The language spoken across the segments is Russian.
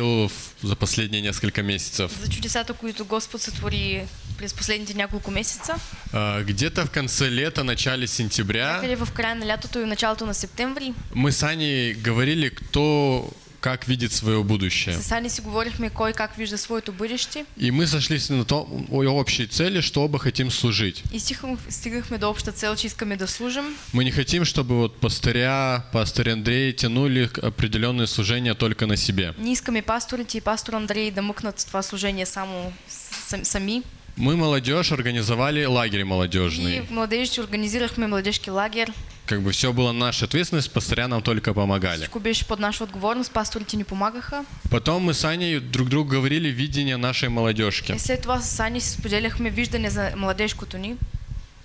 в- за последние несколько месяцев. за чудесата, които Господ сътвори през последните няколко месеца. А, Где-то в конце лета, начале сентября Или в края на лятото и началото на септември. мы с Аней говорили, кто как видит свое будущее. И мы сошлись на том, о общей цели, что оба хотим служить. И. Мы не хотим, чтобы вот пастыря, пастырь Андрей тянули определенные служения только на себе. Не искаме пасторите и пастор Андрей да мъкнат това служение само сами. Мы, молодежь, организовали лагерь И молодежный. в младежите организирахме младежки лагер. Как бы все было наша ответственность, пастыря нам только помогали. Всичко беше под наша отговорност, пасторите ни помагаха. Потом мы с Аней друг другу говорили видение нашей молодежки. И след това с си споделяхме виждане за младежкото ни.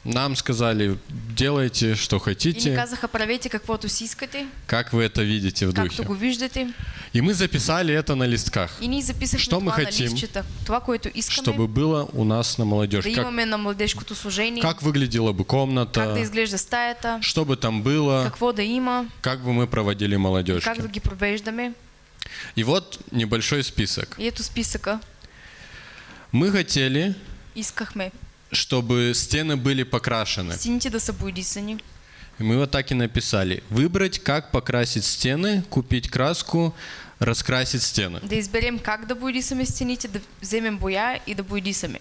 Нам сказали, делайте, что И хотите, казаха, правете каквото си искате, как вы это видите в духе. го виждате. И мы записали это на листках, И ние записахме Що мы хотим? Това, което искаме чтобы было у нас на молодежь. да Как, на младежкото служение, как выглядела бы как комната, да изглежда стаята, что бы там было, какво да има, как бы мы проводили молодежь. как да ги провеждаме. И вот небольшой список. И ето списъка. Мы хотели, Искахме чтобы стены были покрашены. стените да са боядисани. И мы вот так и написали. Выбрать, как покрасить стены, купить краску, раскрасить стены. Да изберем как да боядисаме стените, да вземем боя и да боядисаме.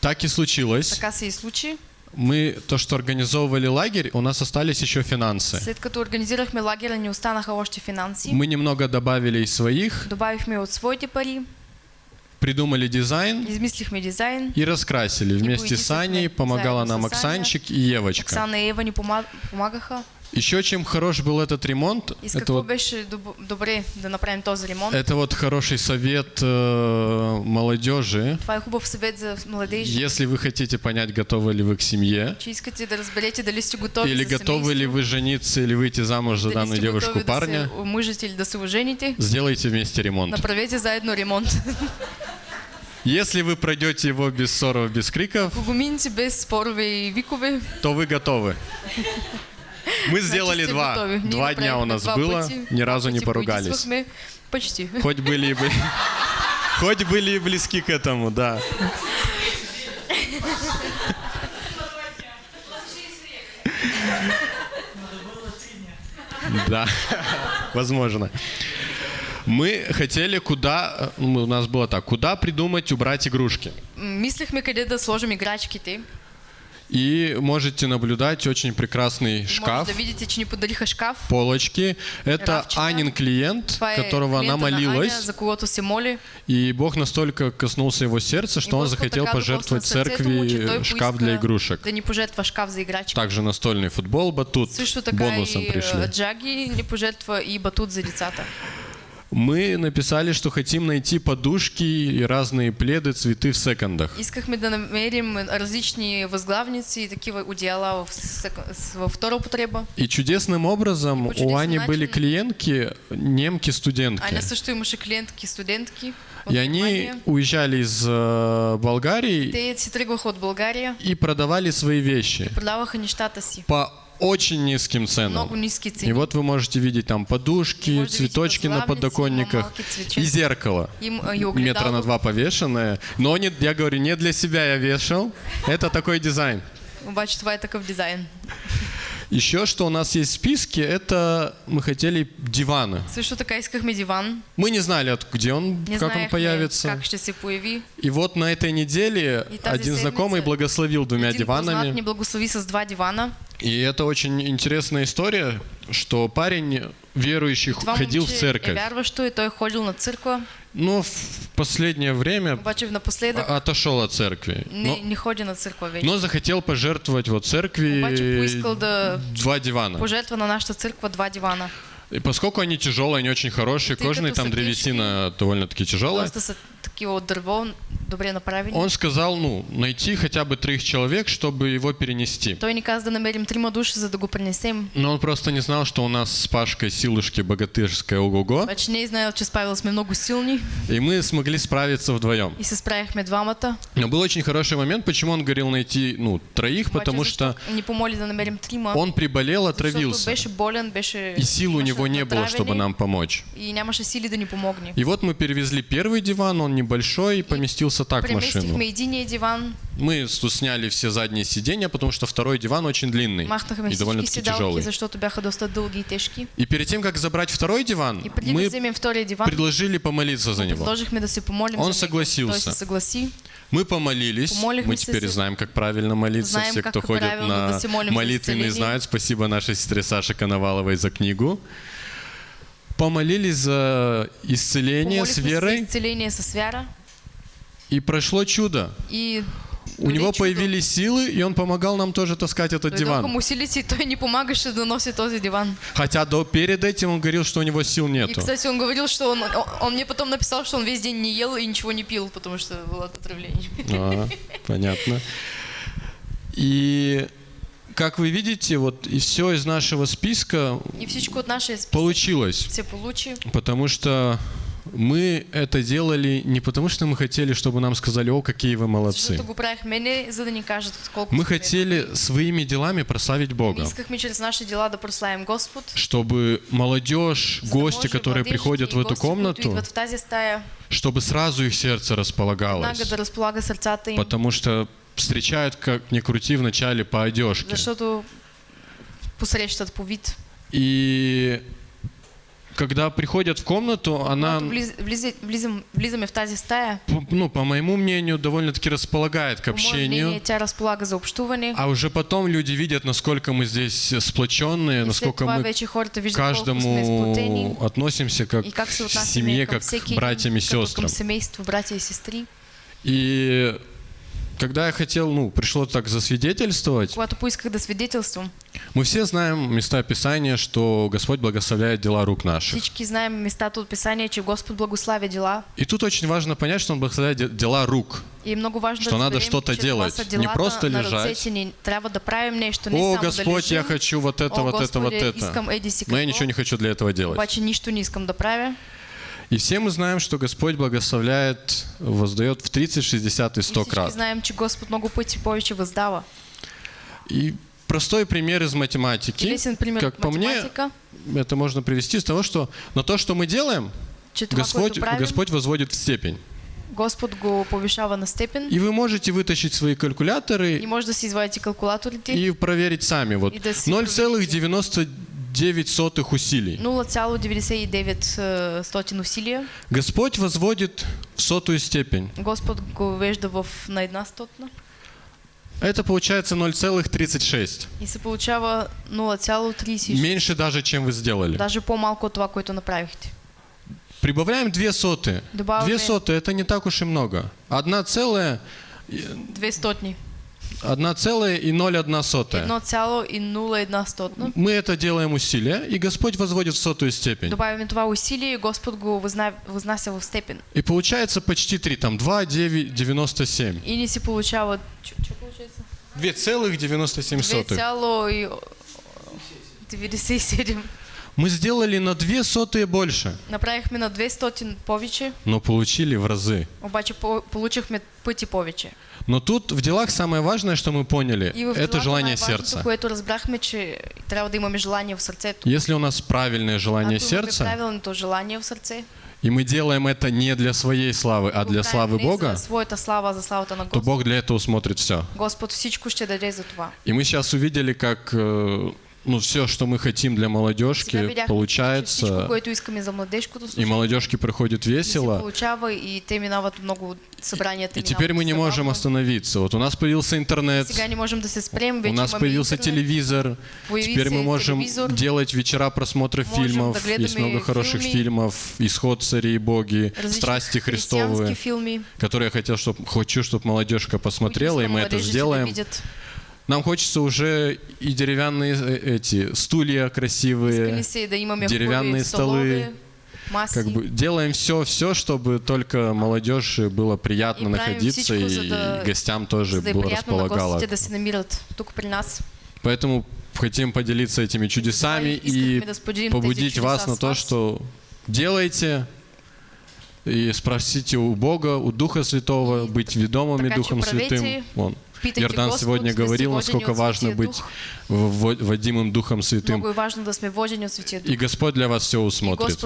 Так и случилось. Така се и случи. Мы то, что организовывали лагерь, у нас остались еще финансы. След като организирахме лагера, ни останаха още финанси. Мы немного добавили из своих, Добавихме от своите пари, придумали дизайн измислихме дизайн. и раскрасили. Вместе с Аней помогала нам. Оксанчик и Евочка. Оксана и Ева ни пома- помагаха. Еще чем хорош был этот ремонт, И это вот, беше добре да направим този ремонт. это вот хороший совет э, молодежи. Това е хубав съвет за младежи. Если вы хотите понять, готовы ли вы к семье, Че искате да разберете дали сте готови или готовы ли вы жениться или выйти замуж за данную девушку парня, да се или да се ожените, сделайте вместе ремонт. направете заедно ремонт. Если вы пройдете его без ссоров, без криков, Ако го минете без спорове и викове, то вы готовы. Мы сделали два. готови. Ние Два дня у нас было, пъти, ни разу не поругались. Почти. Хоть были были... Хоть были и близки к этому, да. Да, возможно. Мы хотели куда, э, ну, у нас было так, куда придумать убрать игрушки. М, Мислехме къде да сложим играчките. И можете наблюдать очень прекрасный шкаф, да видите, че ни подариха шкаф. полочки. Это Равчика. Анин клиент, Това которого она молилась. Аня, за когото се моли. И Бог настолько коснулся его сердца, что И он захотел пожертвовать сърцето му, церкви шкаф для игрушек. Да ни пожертва шкаф за играчки. Также настольный футбол, батут Също така бонусом и а, пришли. Джаги ни пожертва и батут за децата. Мы написали, что хотим найти подушки и разные пледы, цветы в секондах. Искахме да намерим различни възглавници и такива одеяла в, втора употреба. И чудесным образом По у Ани были клиентки, немки-студентки. Аня също имаше клиентки, студентки И они уезжали из э, Болгарии Те си тръгваха от България и продавали свои вещи продаваха нещата си. по очень низким ценам. И вот вы можете видеть там подушки, цветочки на подоконниках и зеркало. И Метра на два повешенное. Но не, я говорю, не для себя я вешал. Это такой дизайн. Обаче това е такъв дизайн. Еще что у нас есть в списке, это мы хотели диваны. Също така искахме диван. Мы не знали, где он, Не как он появится. как ще се появи. И вот на этой неделе И один знакомый благословил двумя диванами. ни благослови с два дивана. И это очень интересная история, что парень верующий Това ходил в церковь. вярващо и той ходил на църква, Но в последнее время обаче напоследък отошел от церкви. не, Но, не ходи на църква вече. но захотел пожертвовать вот церкви поискал да два дивана. пожертва на нашата църква два дивана. И поскольку они тяжелые, они очень хорошие, Ты кожаные, там древесина довольно-таки тяжелая. Он сказал, ну, найти хотя бы трех человек, чтобы его перенести. Но он просто не знал, что у нас с Пашкой силушки богатырская ого-го, и мы смогли справиться вдвоем. и. Но был очень хороший момент, почему он говорил найти, ну, троих, потому что он приболел, отравился, и сил у имаше него не было, чтобы нам помочь. И вот мы перевезли первый диван, он небольшой, и поместился так в машину. Мы сняли все задние сиденья, потому что второй диван очень длинный и довольно-таки тяжелый. и перед тем, как забрать второй диван, мы предложили помолиться за него. Он согласился. Мы помолились. Мы теперь знаем, как правильно молиться. Знаем, Все, кто ходит на исцеление. знают. Спасибо нашей сестре Саше Коноваловой за книгу. Помолились за исцеление с Помолихме се за верой, исцеление с вяра. и прошло чудо. И У него чудо. появились силы, и он помогал нам тоже таскать этот Дойдоха диван. и той ни помагаше да носи този диван. Хотя до, перед этим он говорил, что у него сил И, нету. кстати, он говорил, что он, он, мне потом написал, что он весь день не ел и ничего не пил, потому что было отравление. А, понятно. И как вы видите, вот и все из нашего списка И от списък получилось. се получи, Потому что мы это делали не потому, что мы хотели, чтобы нам сказали, о, какие вы молодцы. кажат колко Мы хотели своими делами прославить Бога. Чтобы молодежь, гости, которые приходят в эту комнату, чтобы сразу их сердце располагалось. Потому что встречают, как ни крути, вначале по одежке. И когда приходят в комнату, она, Когато влиз, влизе- влизам, влизаме в тази стая, ну, по моему мнению, довольно-таки располагает к общению. А уже потом люди видят, насколько мы здесь сплоченные, насколько мы сме каждому относимся как к семье, как к братьям и сестрам. И когда я хотел, ну, пришло так засвидетельствовать, Когато поисках да свидетелствам, мы все знаем места Писания, что Господь благословляет дела рук наших. всички знаем местата от Писания, че Господ благославя дела. И тут очень важно понять, что Он благословляет де- дела рук. И много важно Что надо что-то делать, не просто лежать. О, Господь, я хочу вот это, О, вот это, вот это. Но я ничего не хочу для этого делать. Обаче нищо не искам да правя. И все мы знаем, что Господь благословляет, воздает в 30, 60 и 100 крат. Мы знаем, что Господь много пути повече воздава. И простой пример из математики. Лесен пример как по мне, это можно привести с того, что на то, что мы делаем, Читва, Господь, Господь возводит в степень. Господь го повишава на степен. И вы можете вытащить свои калькуляторы. И можно си извадите. И проверить сами. Вот. Да 0,99 99 усилий. Ну, 0,99 э, усилий Господь возводит в сотую степень. Господь го на одна стотна. Это получается 0,36. Если получава 0,36. Меньше даже, чем вы сделали. Даже помалку от того, кое-то направите. Прибавляем две соты. Добавляем. Две соты – это не так уж и много. Одна целая… Э, две сотни 1,01 стотна. Мы это делаем усилия, и Господь возводит в сотую степень. Добавяме това усилие и Господ го възна... възнася в степен. И получается почти 3, там 2,97. И ни си получава... Че получается? 2,97. 2,97. Мы сделали на 2 сотые больше, Направихме на 200 повече, но получили в разы. обаче по- получихме пъти повече. Но тут в делах самое важное, что мы поняли, это желание сердца. което разбрахме, че трябва да имаме желание в сърцето. Если у нас правильное желание сердца, правилното желание в сърце, и мы делаем это не для своей славы, а для славы Бога, а то. Бог для этого смотрит все. И мы сейчас увидели, как э, ну, все, что мы хотим для молодежки, получается, и молодежки проходит се весело. и теперь мы не можем остановиться. Вот у нас появился интернет, у нас появился телевизор. Теперь мы можем делать вечера просмотра фильмов. Есть много хороших фильмов. «Исход цари и боги», «Страсти Христовы», которые я хотел, чтоб, хочу, чтобы молодежка посмотрела, и мы это сделаем. Нам хочется уже и деревянные э, эти стулья красивые, столове, маси. как бы делаем все, все, чтобы только молодежи было приятно находиться и гостям тоже было располагало. Поэтому хотим поделиться этими чудесами и побудить вас на то, что делайте и спросите у Бога, у Духа Святого, быть ведомыми Духом Святым. Вон. Господ, сегодня говорил, насколько важно быть водимым Духом Святым. И Господь для вас все усмотрит.